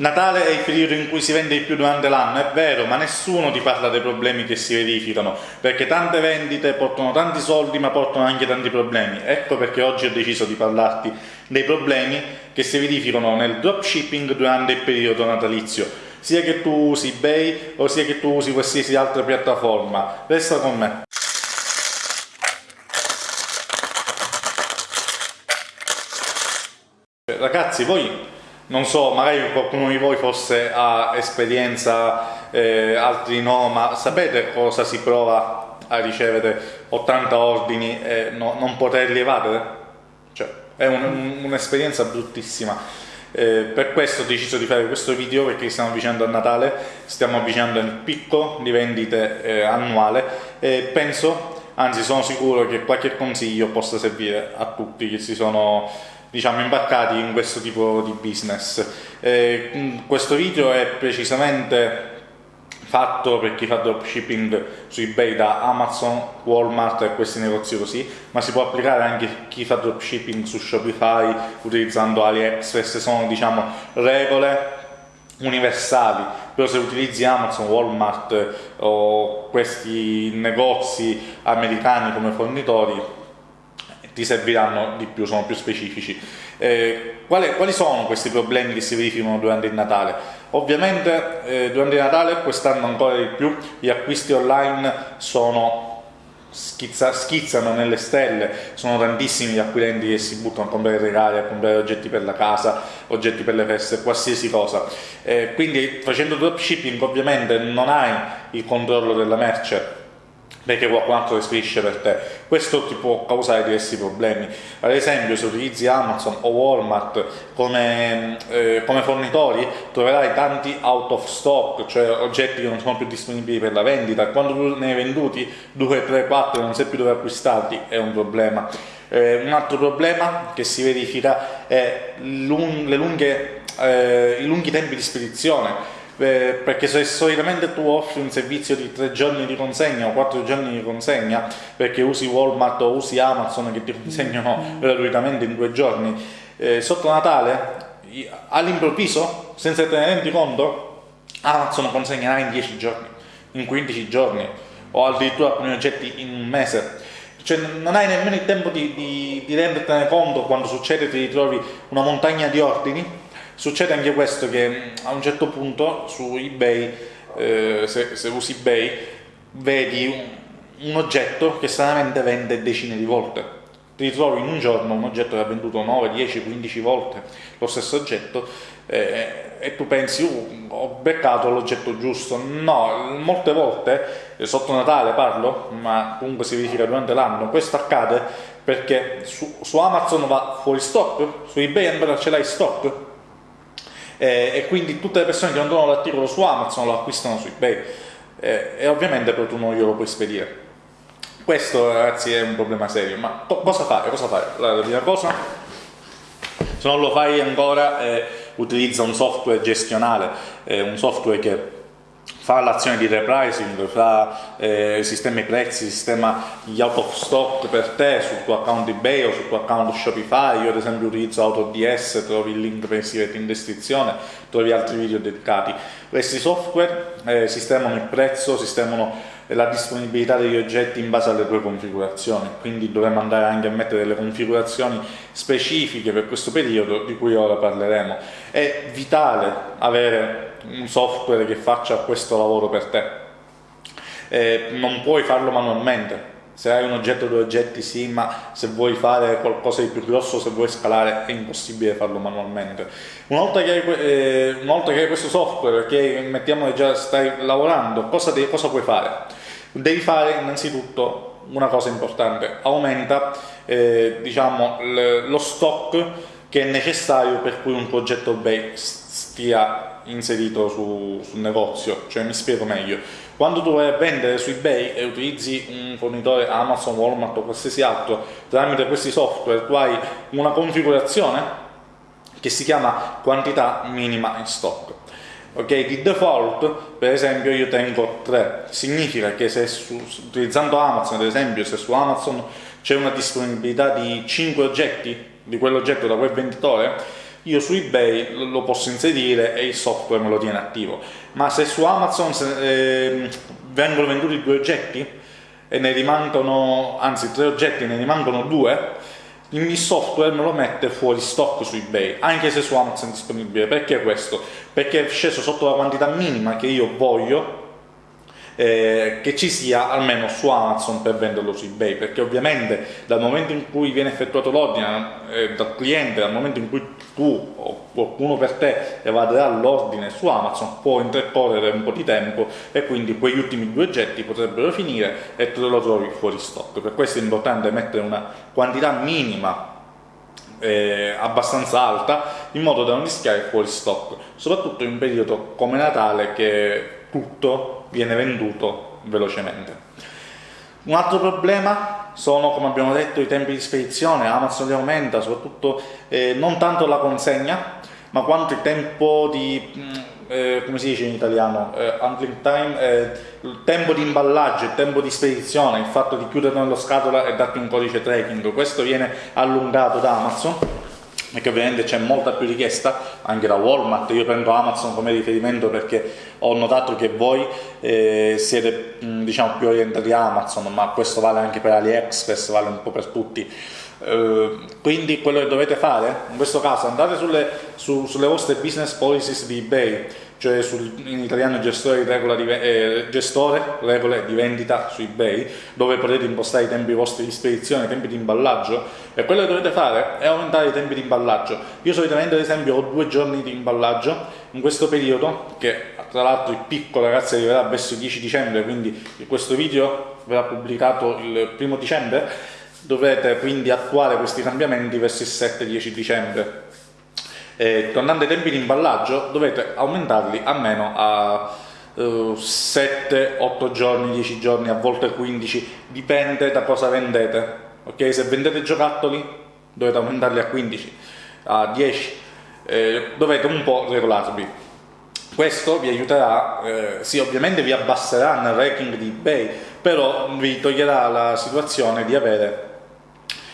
Natale è il periodo in cui si vende di più durante l'anno, è vero, ma nessuno ti parla dei problemi che si verificano, perché tante vendite portano tanti soldi ma portano anche tanti problemi. Ecco perché oggi ho deciso di parlarti dei problemi che si verificano nel dropshipping durante il periodo natalizio, sia che tu usi eBay o sia che tu usi qualsiasi altra piattaforma. Resta con me. Ragazzi, voi non so, magari qualcuno di voi forse ha esperienza, eh, altri no, ma sapete cosa si prova a ricevere 80 ordini e no, non poterli evadere? Cioè, è un'esperienza un, bruttissima. Eh, per questo ho deciso di fare questo video perché stiamo avvicinando a Natale, stiamo avvicinando il picco di vendite eh, annuale e penso, anzi sono sicuro che qualche consiglio possa servire a tutti che si sono diciamo, imbarcati in questo tipo di business. Eh, questo video è precisamente fatto per chi fa dropshipping su ebay da Amazon, Walmart e questi negozi così, ma si può applicare anche a chi fa dropshipping su Shopify utilizzando AliExpress, sono diciamo regole universali, però se utilizzi Amazon, Walmart o questi negozi americani come fornitori ti serviranno di più, sono più specifici. Eh, quali, quali, sono questi problemi che si verificano durante il Natale? Ovviamente eh, durante il Natale, quest'anno ancora di più, gli acquisti online sono Schizza, schizzano nelle stelle, sono tantissimi gli acquirenti che si buttano a comprare regali, a comprare oggetti per la casa, oggetti per le feste, qualsiasi cosa. Eh, quindi facendo dropshipping ovviamente non hai il controllo della merce, altro le spedisce per te. Questo ti può causare diversi problemi. Ad esempio, se utilizzi Amazon o Walmart come, eh, come fornitori, troverai tanti out of stock, cioè oggetti che non sono più disponibili per la vendita. Quando tu ne hai venduti 2, 3, 4 e non sai più dove acquistarli, è un problema. Eh, un altro problema che si verifica è lung lunghe, eh, i lunghi tempi di spedizione eh, perché se solitamente tu offri un servizio di tre giorni di consegna o quattro giorni di consegna perché usi Walmart o usi Amazon che ti consegnano mm. gratuitamente in due giorni eh, sotto Natale all'improvviso senza te ne rendi conto Amazon consegnerà in 10 giorni in 15 giorni o addirittura alcuni oggetti in un mese cioè non hai nemmeno il tempo di, di, di rendertene conto quando succede ti ritrovi una montagna di ordini Succede anche questo che a un certo punto su eBay, eh, se, se, usi eBay, vedi un, un, oggetto che stranamente vende decine di volte. Ti ritrovi in un giorno un oggetto che ha venduto 9, 10, 15 volte lo stesso oggetto eh, e tu pensi, uh, ho beccato l'oggetto giusto. No, molte volte, eh, sotto Natale parlo, ma comunque si verifica durante l'anno, questo accade perché su, su Amazon va fuori stock, su eBay ancora ce l'hai stock, eh, e quindi tutte le persone che non trovano l'articolo su Amazon lo acquistano su eBay eh, e ovviamente poi tu non glielo puoi spedire. Questo ragazzi è un problema serio, ma cosa fare? Cosa fare? La prima cosa, se non lo fai ancora, eh, utilizza un software gestionale, eh, un software che fa l'azione di repricing, fa eh, sistema i prezzi, sistema gli out of stock per te sul tuo account eBay o sul tuo account Shopify, io ad esempio utilizzo AutoDS, trovi il link per iscriverti in descrizione, trovi altri video dedicati. Questi software eh, sistemano il prezzo, sistemano la disponibilità degli oggetti in base alle tue configurazioni, quindi dovremmo andare anche a mettere delle configurazioni specifiche per questo periodo di cui ora parleremo. È vitale avere un software che faccia questo lavoro per te. Eh, non puoi farlo manualmente. Se hai un oggetto o due oggetti sì, ma se vuoi fare qualcosa di più grosso, se vuoi scalare, è impossibile farlo manualmente. Una volta che hai, eh, volta che hai questo software, che mettiamo che già stai lavorando, cosa, devi, cosa puoi fare? Devi fare innanzitutto una cosa importante, aumenta eh, diciamo, lo stock che è necessario per cui un progetto eBay stia inserito su, sul negozio, cioè mi spiego meglio. Quando tu vai a vendere su eBay e utilizzi un fornitore Amazon, Walmart o qualsiasi altro, tramite questi software tu hai una configurazione che si chiama quantità minima in stock. Ok, di default, per esempio, io tengo 3. Significa che se su, utilizzando Amazon, ad esempio, se su Amazon c'è una disponibilità di 5 oggetti di quell'oggetto da quel venditore, io su eBay lo posso inserire e il software me lo tiene attivo. Ma se su Amazon se, eh, vengono venduti due oggetti e ne rimangono, anzi tre oggetti e ne rimangono due, il software me lo mette fuori stock su ebay anche se su Amazon è disponibile perché questo? perché è sceso sotto la quantità minima che io voglio eh, che ci sia almeno su Amazon per venderlo su eBay, perché ovviamente dal momento in cui viene effettuato l'ordine eh, dal cliente, dal momento in cui tu o qualcuno per te evaderà l'ordine su Amazon, può intercorrere un po' di tempo e quindi quegli ultimi due oggetti potrebbero finire e te lo trovi fuori stock. Per questo è importante mettere una quantità minima eh, abbastanza alta in modo da non rischiare fuori stock, soprattutto in un periodo come Natale che tutto viene venduto velocemente. Un altro problema sono, come abbiamo detto, i tempi di spedizione, Amazon li aumenta, soprattutto eh, non tanto la consegna, ma quanto il tempo di, mm, eh, come si dice in italiano, eh, time, eh, il tempo di imballaggio, il tempo di spedizione, il fatto di chiudere nello scatola e darti un codice tracking, questo viene allungato da Amazon perché ovviamente c'è molta più richiesta anche da Walmart, io prendo Amazon come riferimento perché ho notato che voi eh, siete diciamo più orientati a Amazon, ma questo vale anche per AliExpress, vale un po' per tutti. Uh, quindi quello che dovete fare in questo caso andate sulle, su, sulle vostre business policies di ebay cioè sul, in italiano gestore, di, eh, gestore, regole di vendita su eBay, dove potete impostare i tempi vostri di spedizione, i tempi di imballaggio, e quello che dovete fare è aumentare i tempi di imballaggio. Io solitamente ad esempio ho due giorni di imballaggio in questo periodo, che tra l'altro il picco ragazzi arriverà verso il 10 dicembre, quindi questo video verrà pubblicato il primo dicembre, dovete quindi attuare questi cambiamenti verso il 7-10 dicembre eh, tornando ai tempi di imballaggio dovete aumentarli almeno a uh, 7, 8 giorni, 10 giorni, a volte 15, dipende da cosa vendete. Ok, se vendete giocattoli dovete aumentarli a 15, a 10, eh, dovete un po' regolarvi. Questo vi aiuterà, eh, sì ovviamente vi abbasserà nel ranking di eBay, però vi toglierà la situazione di avere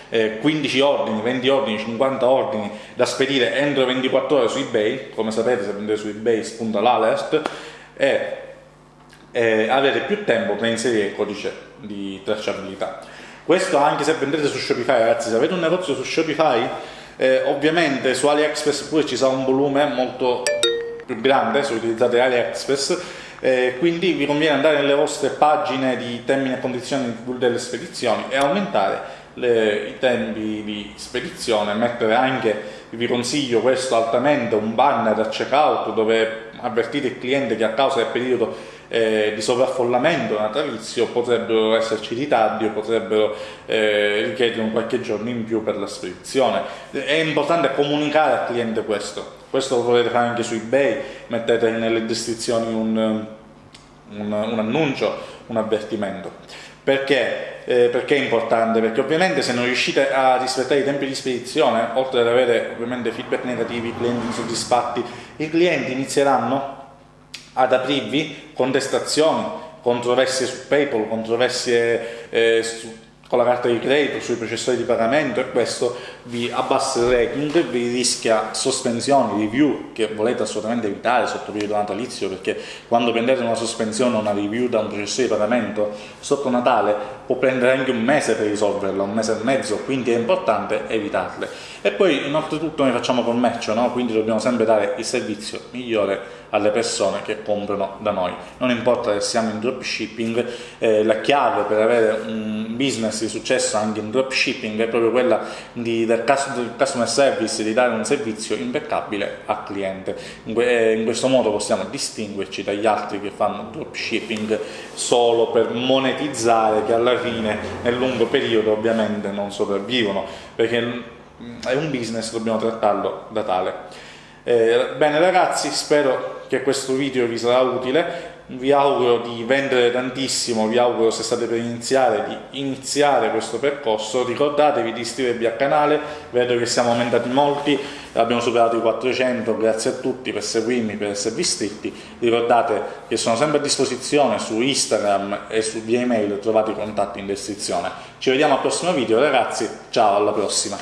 eh, 15 ordini, 20 ordini, 50 ordini da spedire entro 24 ore su eBay, come sapete se vendete su eBay spunta l'alert, e eh, avere più tempo per inserire il codice di tracciabilità. Questo anche se vendete su Shopify, ragazzi, se avete un negozio su Shopify, eh, ovviamente su AliExpress pure ci sarà un volume molto più grande se utilizzate AliExpress, eh, quindi vi conviene andare nelle vostre pagine di termini e condizioni delle spedizioni e aumentare le, i tempi di spedizione, mettere anche, vi consiglio questo altamente, un banner a checkout dove avvertite il cliente che a causa del periodo eh, di sovraffollamento natalizio potrebbero esserci ritardi o potrebbero eh, richiedere un qualche giorno in più per la spedizione. È importante comunicare al cliente questo, questo lo potete fare anche su eBay, mettete nelle descrizioni un, un, un annuncio, un avvertimento. Perché? Eh, perché è importante? Perché ovviamente se non riuscite a rispettare i tempi di spedizione, oltre ad avere ovviamente feedback negativi, clienti insoddisfatti, i clienti inizieranno ad aprirvi contestazioni, controversie su PayPal, controversie eh, su con la carta di credito, sui processori di pagamento e questo vi abbassa il rating, vi rischia sospensioni, review che volete assolutamente evitare sotto periodo natalizio perché quando prendete una sospensione o una review da un processore di pagamento sotto Natale può prendere anche un mese per risolverla, un mese e mezzo, quindi è importante evitarle. E poi oltretutto noi facciamo commercio, no? quindi dobbiamo sempre dare il servizio migliore alle persone che comprano da noi. Non importa se siamo in dropshipping, eh, la chiave per avere un business di successo anche in dropshipping è proprio quella di, del, customer service, di dare un servizio impeccabile al cliente. In, eh, in questo modo possiamo distinguerci dagli altri che fanno dropshipping solo per monetizzare, che alla fine nel lungo periodo ovviamente non sopravvivono, perché è un business, dobbiamo trattarlo da tale. Eh, bene ragazzi, spero che questo video vi sarà utile, vi auguro di vendere tantissimo, vi auguro se state per iniziare di iniziare questo percorso, ricordatevi di iscrivervi al canale, vedo che siamo aumentati molti, abbiamo superato i 400, grazie a tutti per seguirmi, per esservi iscritti, ricordate che sono sempre a disposizione su Instagram e su via email, trovate i contatti in descrizione. Ci vediamo al prossimo video ragazzi, ciao alla prossima!